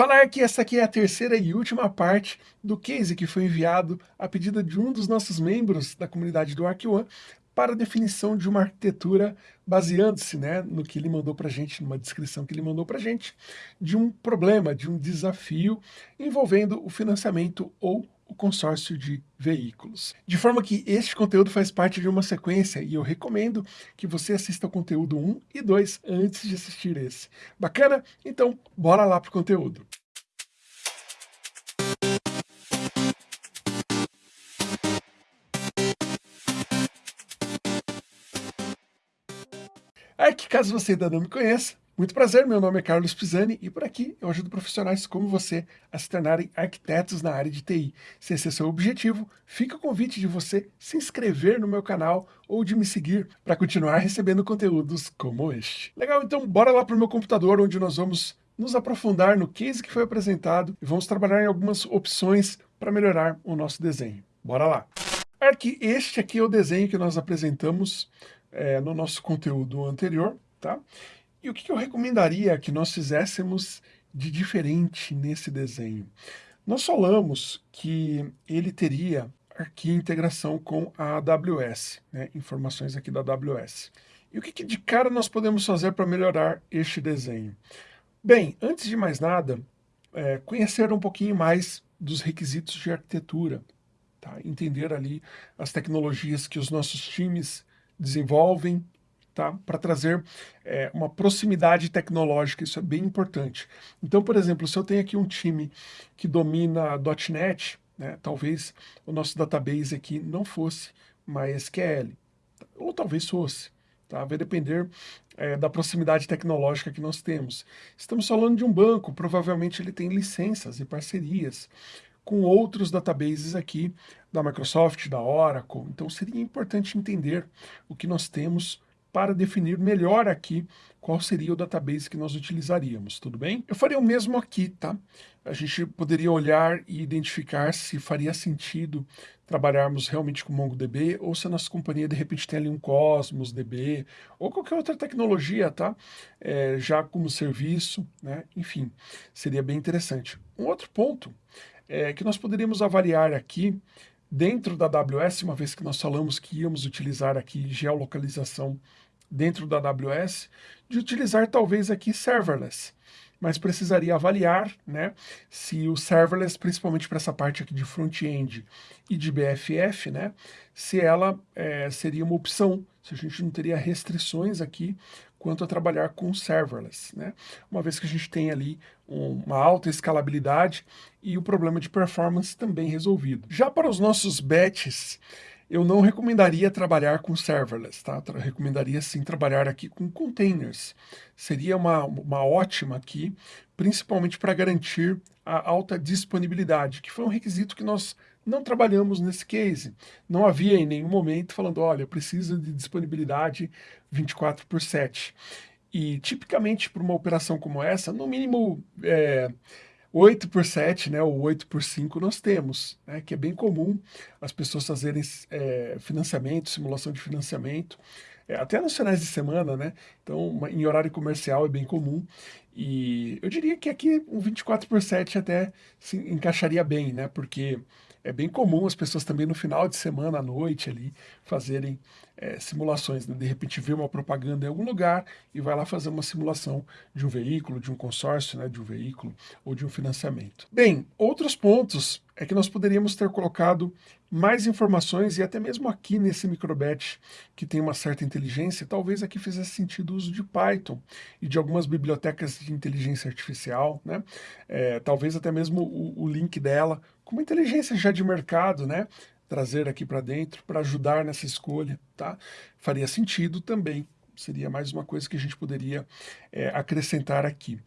Falar que essa aqui é a terceira e última parte do case que foi enviado a pedido de um dos nossos membros da comunidade do Arc One para a definição de uma arquitetura baseando-se né, no que ele mandou para a gente, numa descrição que ele mandou para a gente, de um problema, de um desafio envolvendo o financiamento ou o consórcio de veículos. De forma que este conteúdo faz parte de uma sequência e eu recomendo que você assista o conteúdo 1 e 2 antes de assistir esse. Bacana? Então, bora lá para o conteúdo. É que caso você ainda não me conheça, muito prazer, meu nome é Carlos Pisani e por aqui eu ajudo profissionais como você a se tornarem arquitetos na área de TI. Se esse é seu objetivo, fica o convite de você se inscrever no meu canal ou de me seguir para continuar recebendo conteúdos como este. Legal, então bora lá para o meu computador onde nós vamos nos aprofundar no case que foi apresentado e vamos trabalhar em algumas opções para melhorar o nosso desenho. Bora lá! Aqui, este aqui é o desenho que nós apresentamos é, no nosso conteúdo anterior, tá? E o que eu recomendaria que nós fizéssemos de diferente nesse desenho? Nós falamos que ele teria aqui integração com a AWS, né? informações aqui da AWS. E o que, que de cara nós podemos fazer para melhorar este desenho? Bem, antes de mais nada, é, conhecer um pouquinho mais dos requisitos de arquitetura, tá? entender ali as tecnologias que os nossos times desenvolvem, tá? para trazer é, uma proximidade tecnológica, isso é bem importante. Então, por exemplo, se eu tenho aqui um time que domina .NET, né, talvez o nosso database aqui não fosse MySQL, ou talvez fosse. Tá? Vai depender é, da proximidade tecnológica que nós temos. Estamos falando de um banco, provavelmente ele tem licenças e parcerias com outros databases aqui da Microsoft, da Oracle. Então seria importante entender o que nós temos para definir melhor aqui qual seria o database que nós utilizaríamos, tudo bem? Eu faria o mesmo aqui, tá? A gente poderia olhar e identificar se faria sentido trabalharmos realmente com MongoDB ou se a nossa companhia de repente tem ali um Cosmos DB ou qualquer outra tecnologia, tá? É, já como serviço, né? Enfim, seria bem interessante. Um outro ponto é que nós poderíamos avaliar aqui dentro da AWS, uma vez que nós falamos que íamos utilizar aqui geolocalização dentro da AWS, de utilizar talvez aqui serverless, mas precisaria avaliar né, se o serverless, principalmente para essa parte aqui de front-end e de BFF, né, se ela é, seria uma opção, se a gente não teria restrições aqui quanto a trabalhar com serverless, né? Uma vez que a gente tem ali um, uma alta escalabilidade e o problema de performance também resolvido. Já para os nossos batches, eu não recomendaria trabalhar com serverless, tá? Eu recomendaria sim trabalhar aqui com containers. Seria uma, uma ótima aqui, principalmente para garantir a alta disponibilidade, que foi um requisito que nós não trabalhamos nesse case. Não havia em nenhum momento falando, olha, precisa de disponibilidade 24 por 7. E tipicamente para uma operação como essa, no mínimo é, 8 por 7, né, ou 8 por 5 nós temos, né, que é bem comum as pessoas fazerem é, financiamento, simulação de financiamento, é, até nos finais de semana, né, então em horário comercial é bem comum, e eu diria que aqui um 24 por 7 até se encaixaria bem, né, porque é bem comum as pessoas também no final de semana, à noite ali, fazerem é, simulações, né? de repente vê uma propaganda em algum lugar e vai lá fazer uma simulação de um veículo, de um consórcio, né? de um veículo ou de um financiamento. Bem, outros pontos é que nós poderíamos ter colocado mais informações e até mesmo aqui nesse microbatch que tem uma certa inteligência, talvez aqui fizesse sentido o uso de Python e de algumas bibliotecas de inteligência artificial, né? É, talvez até mesmo o, o link dela com uma inteligência já de mercado, né? Trazer aqui para dentro para ajudar nessa escolha, tá? Faria sentido também, seria mais uma coisa que a gente poderia é, acrescentar aqui.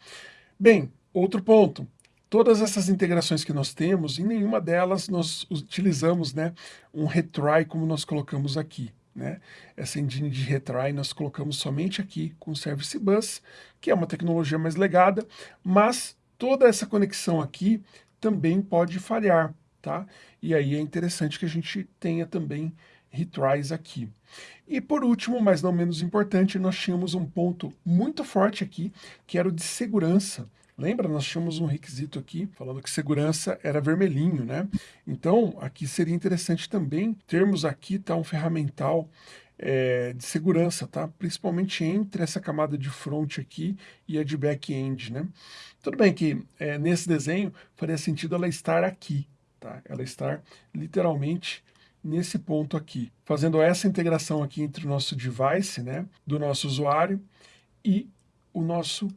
Bem, outro ponto, todas essas integrações que nós temos, em nenhuma delas nós utilizamos né, um retry como nós colocamos aqui. Né? Essa engine de retry nós colocamos somente aqui com o Service Bus, que é uma tecnologia mais legada, mas toda essa conexão aqui também pode falhar, tá? E aí é interessante que a gente tenha também retries aqui. E por último, mas não menos importante, nós tínhamos um ponto muito forte aqui, que era o de segurança, Lembra, nós tínhamos um requisito aqui falando que segurança era vermelhinho, né? Então, aqui seria interessante também termos aqui tá, um ferramental é, de segurança, tá? Principalmente entre essa camada de front aqui e a de back-end, né? Tudo bem que é, nesse desenho faria sentido ela estar aqui, tá? Ela estar literalmente nesse ponto aqui, fazendo essa integração aqui entre o nosso device, né, do nosso usuário e o nosso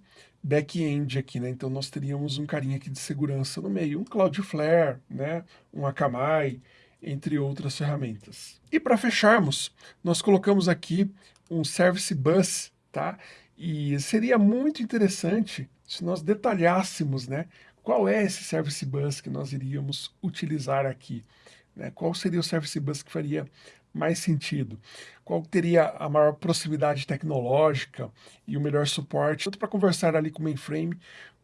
back-end aqui, né? Então nós teríamos um carinha aqui de segurança no meio, um Cloudflare, né? Um Akamai, entre outras ferramentas. E para fecharmos, nós colocamos aqui um Service Bus, tá? E seria muito interessante se nós detalhássemos, né? Qual é esse Service Bus que nós iríamos utilizar aqui? Né? Qual seria o Service Bus que faria mais sentido? Qual teria a maior proximidade tecnológica e o melhor suporte, tanto para conversar ali com o mainframe,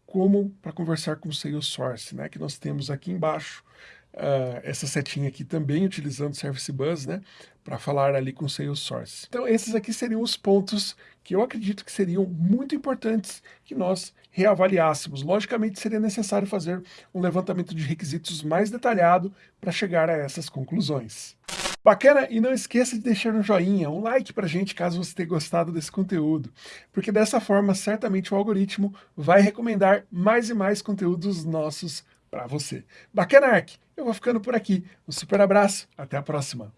como para conversar com o Salesforce, né? que nós temos aqui embaixo, uh, essa setinha aqui também utilizando Service Bus, né? para falar ali com o Salesforce. Então esses aqui seriam os pontos que eu acredito que seriam muito importantes que nós reavaliássemos. Logicamente seria necessário fazer um levantamento de requisitos mais detalhado para chegar a essas conclusões. Bacana? E não esqueça de deixar um joinha, um like pra gente caso você tenha gostado desse conteúdo, porque dessa forma certamente o algoritmo vai recomendar mais e mais conteúdos nossos para você. Bacana, Ark? Eu vou ficando por aqui. Um super abraço, até a próxima.